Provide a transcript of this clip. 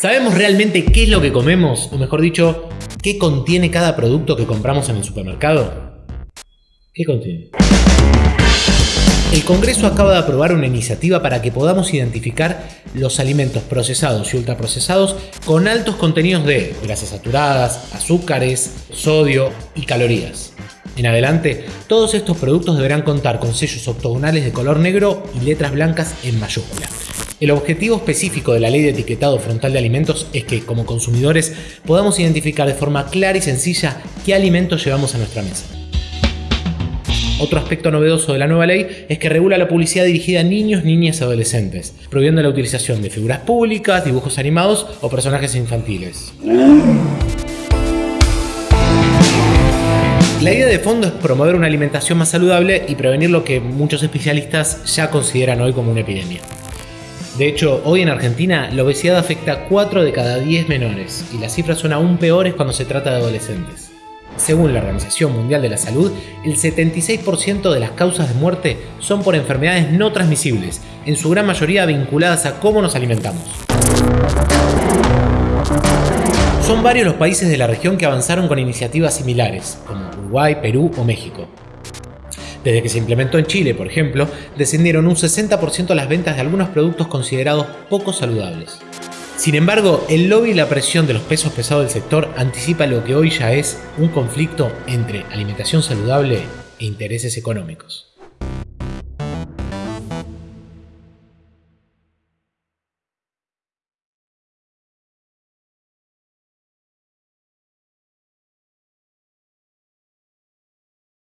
¿Sabemos realmente qué es lo que comemos? O mejor dicho, ¿qué contiene cada producto que compramos en el supermercado? ¿Qué contiene? El Congreso acaba de aprobar una iniciativa para que podamos identificar los alimentos procesados y ultraprocesados con altos contenidos de grasas saturadas, azúcares, sodio y calorías. En adelante, todos estos productos deberán contar con sellos octogonales de color negro y letras blancas en mayúscula. El objetivo específico de la ley de etiquetado frontal de alimentos es que, como consumidores, podamos identificar de forma clara y sencilla qué alimentos llevamos a nuestra mesa. Otro aspecto novedoso de la nueva ley es que regula la publicidad dirigida a niños, niñas y adolescentes, prohibiendo la utilización de figuras públicas, dibujos animados o personajes infantiles. La idea de fondo es promover una alimentación más saludable y prevenir lo que muchos especialistas ya consideran hoy como una epidemia. De hecho, hoy en Argentina la obesidad afecta a 4 de cada 10 menores y las cifras son aún peores cuando se trata de adolescentes. Según la Organización Mundial de la Salud, el 76% de las causas de muerte son por enfermedades no transmisibles, en su gran mayoría vinculadas a cómo nos alimentamos. Son varios los países de la región que avanzaron con iniciativas similares, como Uruguay, Perú o México. Desde que se implementó en Chile, por ejemplo, descendieron un 60% las ventas de algunos productos considerados poco saludables. Sin embargo, el lobby y la presión de los pesos pesados del sector anticipa lo que hoy ya es un conflicto entre alimentación saludable e intereses económicos.